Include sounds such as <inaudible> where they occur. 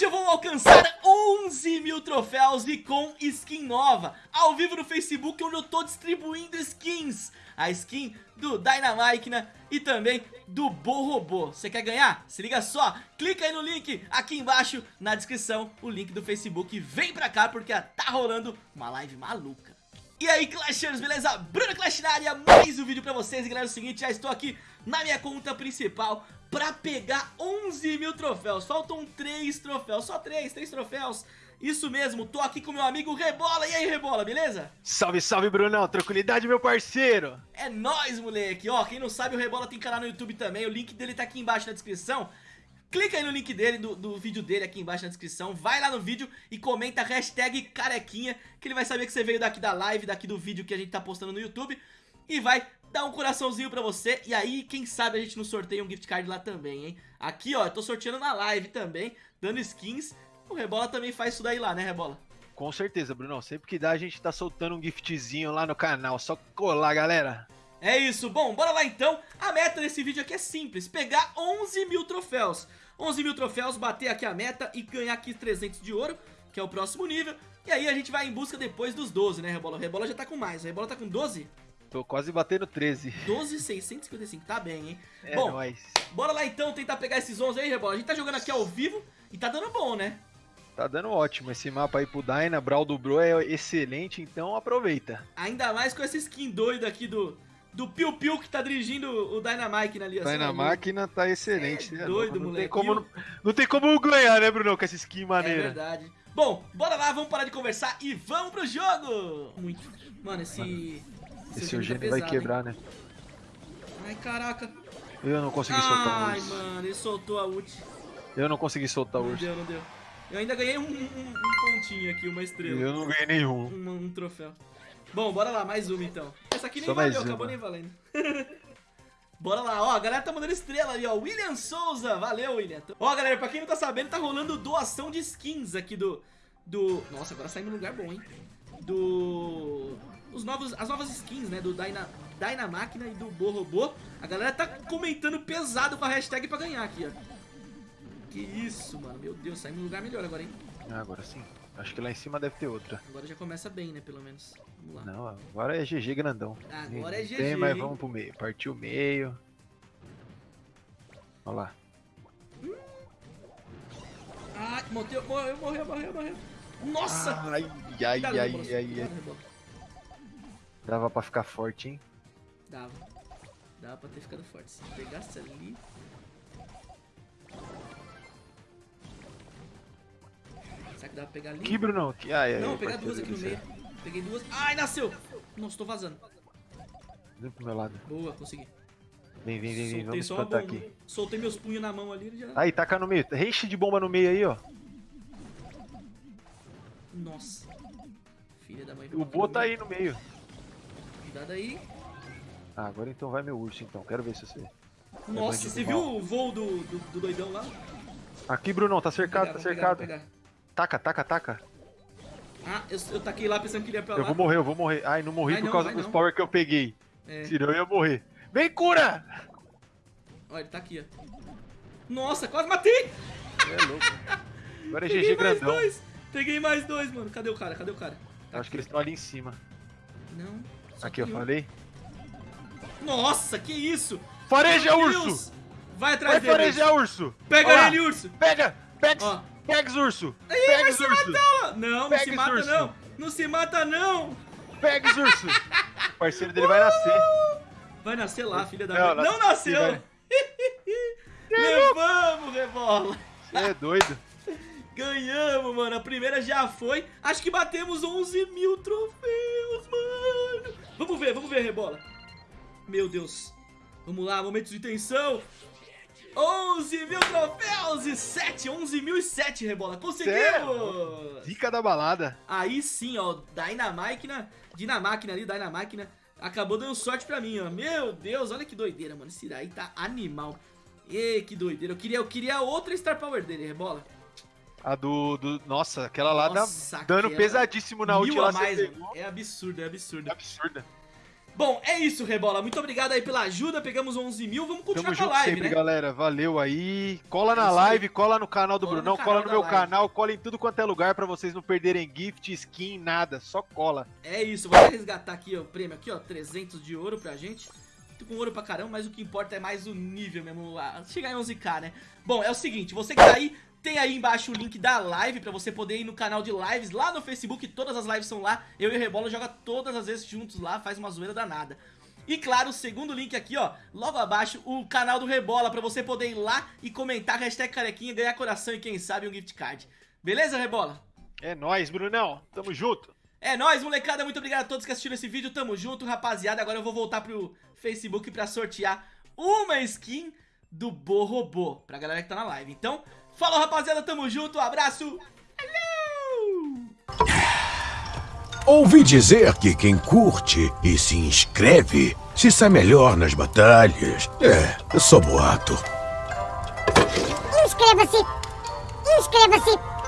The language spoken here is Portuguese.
hoje eu vou alcançar 11 mil troféus e com skin nova. Ao vivo no Facebook onde eu tô distribuindo skins. A skin do Dynamite e também do Borrobô Você quer ganhar? Se liga só, clica aí no link aqui embaixo na descrição. O link do Facebook, vem pra cá porque tá rolando uma live maluca e aí Clashers, beleza? Bruno Clash na área, mais um vídeo pra vocês E galera, é o seguinte, já estou aqui na minha conta principal pra pegar 11 mil troféus Faltam 3 troféus, só 3, 3 troféus isso mesmo, tô aqui com meu amigo Rebola. E aí, Rebola, beleza? Salve, salve, Brunão. Tranquilidade, meu parceiro. É nóis, moleque. Ó, quem não sabe, o Rebola tem canal no YouTube também. O link dele tá aqui embaixo na descrição. Clica aí no link dele, do, do, vídeo dele aqui embaixo na descrição. Vai lá no vídeo e comenta hashtag carequinha Que ele vai saber que você veio daqui da live, daqui do vídeo que a gente tá postando no YouTube. E vai dar um coraçãozinho pra você. E aí, quem sabe a gente não sorteia um gift card lá também, hein? Aqui, ó, eu tô sorteando na live também Dando skins. O Rebola também faz isso daí lá, né, Rebola? Com certeza, Brunão. Sempre que dá, a gente tá soltando um giftzinho lá no canal. Só colar, galera é isso, bom, bora lá então. A meta desse vídeo aqui é simples. Pegar 11 mil troféus. 11 mil troféus, bater aqui a meta e ganhar aqui 300 de ouro Que é o próximo nível. E aí a gente vai em busca depois dos 12, né, Rebola? O Rebola já tá com mais, o Rebola tá com 12? Tô quase batendo 13 12,655, tá bem, hein? É bom, nóis. bora lá então tentar pegar esses 11 aí, Rebola. A gente tá jogando aqui ao vivo e tá dando bom, né? Tá dando ótimo, esse mapa aí pro Dyna, Brawl do Bro é excelente, então aproveita. Ainda mais com essa skin doida aqui do do Piu Piu que tá dirigindo o Dynamite ali. Dynamite tá excelente. É doido, não, moleque. Tem como, não, não, tem como ganhar, né, Bruno, com essa skin maneira. É verdade. Bom, bora lá, vamos parar de conversar e vamos pro jogo! Muito. Mano, esse... Mano, esse, esse Eugênio tá vai quebrar, hein? né? Ai, caraca. Eu não consegui soltar a ult. Ai, mano, ele soltou a ult. Eu não consegui soltar a ult. Não deu, não deu. Eu ainda ganhei um, um, um pontinho aqui, uma estrela. Eu não ganhei nenhum. Um, um troféu. Bom, bora lá, mais uma então. Essa aqui nem Só valeu, acabou nem valendo. <laughs> Bora lá, ó, a galera tá mandando estrela ali, ó, William Souza, valeu, William. Ó, galera, pra quem não tá sabendo, tá rolando doação de skins aqui do... do... Nossa, agora saímos num lugar bom, hein. Do... Os novos, as novas skins, né, do Dyna, Dyna Máquina e do Bo Robô. A galera tá comentando pesado com a hashtag pra ganhar aqui, ó. Que isso, mano, meu Deus, saímos num lugar melhor agora, hein. Ah, agora sim. Acho que lá em cima deve ter outra. Agora já começa bem, né, pelo menos. Vamos lá. Não, agora é GG grandão. Agora é GG. Tem, mas vamos pro meio. Partiu o meio. Olha lá. Hum. Ah, morreu, morreu, morreu, morreu, morreu. Nossa! Ai, ai, ai, ai, ai, ai. Dava pra ficar forte, hein? Dava. Dava pra ter ficado forte. Se pegasse ali... Será que dá pra pegar ali? Que, Bruno? Que... Ah, é, Não, pegar duas aqui no meio. Peguei duas. Ai, nasceu! Nossa, tô vazando. Vem pro meu lado. Boa, consegui. Vem, vem, vem, vem. Vamos plantar aqui. Soltei meus punhos na mão ali. Já... Aí, taca no meio. Reixe de bomba no meio aí, ó. Nossa. Filha da mãe. O Bo tá aí no meio. Cuidado aí. Ah, agora então vai meu urso, então. Quero ver se você... Nossa, você viu o voo do, do, do, doidão lá? Aqui, Brunão. Tá cercado, pegar, tá cercado. Pegar, Taca, taca, taca. Ah, eu, eu taquei lá pensando que ele ia pra lá. Eu vou morrer, eu vou morrer. Ai, não morri ai, por não, causa dos não. power que eu peguei. É. Senão eu ia morrer. Vem, cura! Olha, ele tá aqui, ó. Nossa, quase matei! É louco. Agora é GG grandão. Dois. Peguei mais dois, mano. Cadê o cara? Cadê o cara? Tá Acho aqui. que eles estão ali em cima. Não. Aqui, eu um. falei. Nossa, que isso? Fareja, urso! Vai atrás Vai dele. Vai farejar, urso! Pega ele, urso! Pega! Pega! Ó. Pega os urso! Aí, Pega os urso! Matar, não, não se mata urso. não! Não se mata não! Pega os urso! o parceiro dele vai nascer. Vai nascer lá, filha da não, mãe. Não nasceu! <laughs> Levamos, Rebola! Você é doido. Ganhamos, mano. A primeira já foi. Acho que batemos 11 mil troféus, mano. Vamos ver, vamos ver, Rebola. Meu Deus. Vamos lá, momentos de tensão. 11 mil troféus e 7, 11 mil e 7, Rebola. Conseguimos! Dica da balada. Aí sim, ó, Dynamáquina, Dinamáquina ali, Dynamáquina, acabou dando sorte pra mim, ó. Meu Deus, olha que doideira, mano. Esse daí tá animal. E que doideira. Eu queria, eu queria outra Star Power dele, Rebola. A do, do. Nossa, aquela lá Nossa, dá dano pesadíssimo na última. É absurdo, é absurdo. É absurda. Bom, é isso, Rebola. Muito obrigado aí pela ajuda. Pegamos 11 mil. Vamos continuar Tamo com a live, sempre, né? galera. Valeu aí. Cola É na live, cola no canal do Cola no Brunão, canal cola no meu live. canal, cola em tudo quanto é lugar pra vocês não perderem gift, skin, nada. Só cola. É isso. Vou até resgatar aqui ó, o prêmio aqui, ó. 300 de ouro pra gente. Tô com ouro pra caramba, mas o que importa é mais o nível mesmo. a- Chegar em 11k, né? Bom, é o seguinte. Você que tá aí... Tem aí embaixo o link da live pra você poder ir no canal de lives lá no Facebook, todas as lives são lá. Eu e o Rebola joga todas as vezes juntos lá, faz uma zoeira danada. E claro, o segundo link aqui, ó, logo abaixo, o canal do Rebola, pra você poder ir lá e comentar hashtag carequinha, ganhar coração e quem sabe um gift card. Beleza, Rebola? É nóis, Brunão. Tamo junto. É nóis, molecada, muito obrigado a todos que assistiram esse vídeo, tamo junto, rapaziada. Agora eu vou voltar pro Facebook pra sortear uma skin do Bo Robô, pra galera que tá na live. Então, falou, rapaziada, tamo junto, um abraço! Ouvi dizer que quem curte e se inscreve se sai melhor nas batalhas. É, só boato. Inscreva-se! Inscreva-se!